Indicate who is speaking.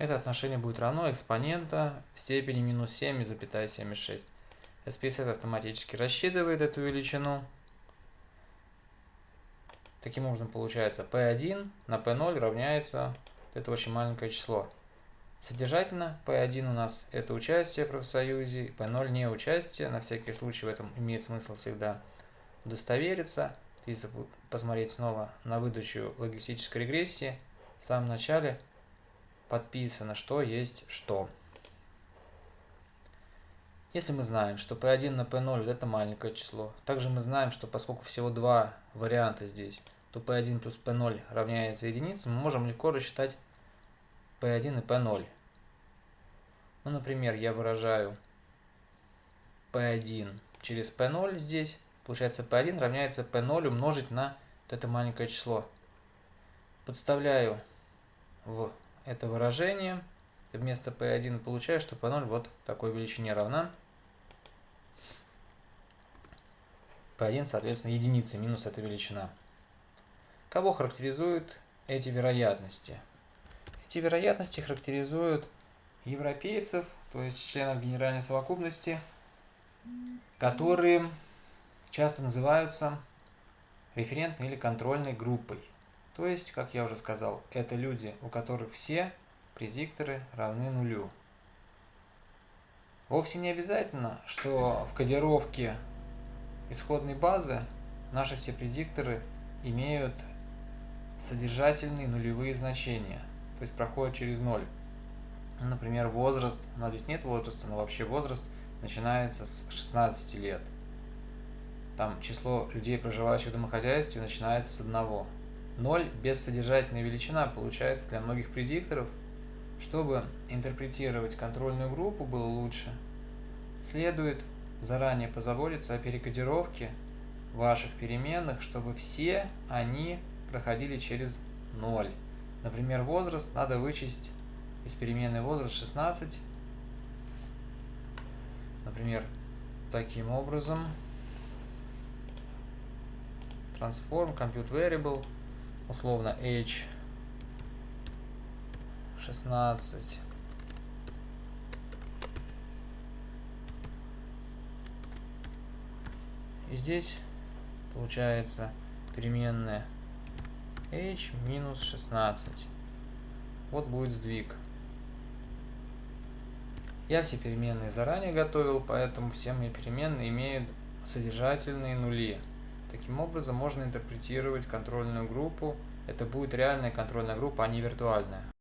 Speaker 1: это отношение будет равно экспонента в степени минус 7,76. SPSS автоматически рассчитывает эту величину. Таким образом получается P1 на P0 равняется, это очень маленькое число. Содержательно P1 у нас это участие в профсоюзе, P0 не участие, на всякий случай в этом имеет смысл всегда удостовериться. Если посмотреть снова на выдачу логистической регрессии, в самом начале подписано, что есть что. Если мы знаем, что P1 на P0 это маленькое число, также мы знаем, что поскольку всего два варианта здесь, то P1 плюс P0 равняется единице, мы можем легко рассчитать P1 и P0. Ну, например, я выражаю P1 через P0 здесь, получается P1 равняется P0 умножить на вот это маленькое число. Подставляю в это выражение. Вместо P1 получаю, что P0 вот такой величине равна. P1, соответственно, единица минус эта величина. Кого характеризуют эти вероятности? Эти вероятности характеризуют европейцев, то есть членов генеральной совокупности, которые часто называются референтной или контрольной группой. То есть, как я уже сказал, это люди, у которых все предикторы равны нулю. Вовсе не обязательно, что в кодировке исходной базы наши все предикторы имеют содержательные нулевые значения, то есть проходят через ноль. Например, возраст, у нас здесь нет возраста, но вообще возраст начинается с 16 лет. Там число людей, проживающих в домохозяйстве, начинается с одного. 0 бессодержательная величина получается для многих предикторов. Чтобы интерпретировать контрольную группу было лучше, следует заранее позаботиться о перекодировке ваших переменных, чтобы все они проходили через 0. Например, возраст надо вычесть из переменной возраст 16. Например, таким образом. Transform compute variable условно h 16 и здесь получается переменная h минус 16 вот будет сдвиг. Я все переменные заранее готовил поэтому все мои переменные имеют содержательные нули Таким образом, можно интерпретировать контрольную группу. Это будет реальная контрольная группа, а не виртуальная.